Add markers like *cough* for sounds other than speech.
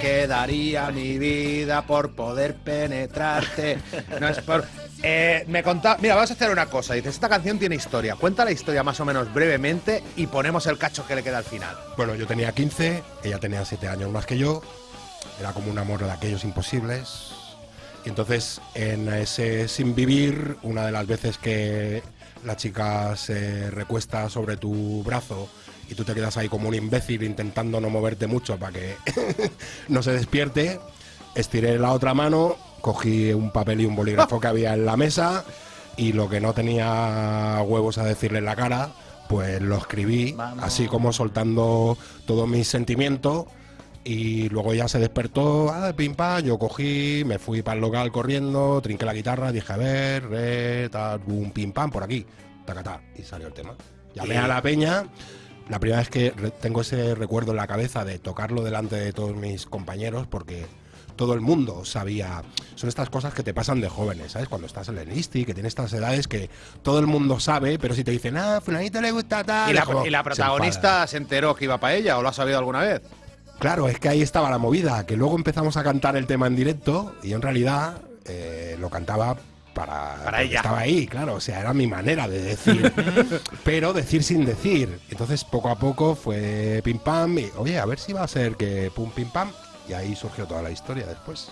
que daría mi vida por poder penetrarte. No es por. Eh, me contaba. Mira, vamos a hacer una cosa. Dices, esta canción tiene historia. Cuenta la historia más o menos brevemente y ponemos el cacho que le queda al final. Bueno, yo tenía 15, ella tenía 7 años más que yo. Era como un amor de aquellos imposibles. Y entonces, en ese sin vivir, una de las veces que la chica se recuesta sobre tu brazo y tú te quedas ahí como un imbécil intentando no moverte mucho para que *laughs* no se despierte, estiré la otra mano, cogí un papel y un bolígrafo que había en la mesa y lo que no tenía huevos a decirle en la cara, pues lo escribí, Vamos. así como soltando todo mi sentimiento. Y luego ya se despertó, ah, pim pam, yo cogí, me fui para el local corriendo, trinqué la guitarra, dije, a ver, re, tal, un pim pam por aquí, tacatá, y salió el tema. Llamé a la peña, la primera vez que tengo ese recuerdo en la cabeza de tocarlo delante de todos mis compañeros, porque todo el mundo sabía. Son estas cosas que te pasan de jóvenes, ¿sabes? Cuando estás en el ISTI, que tienes estas edades que todo el mundo sabe, pero si te dicen, ah, fulanito le gusta tal. ¿Y la, es como, y la se protagonista enfada. se, enteró que iba para ella o lo ha sabido alguna vez? Claro, es que ahí estaba la movida, que luego empezamos a cantar el tema en directo y en realidad eh, lo cantaba para, porque ella. Estaba ahí, claro, o sea, era mi manera de decir, *laughs* pero decir sin decir. Entonces poco a poco fue pim pam y, oye, a ver si va a ser que pum pim pam y ahí surgió toda la historia después.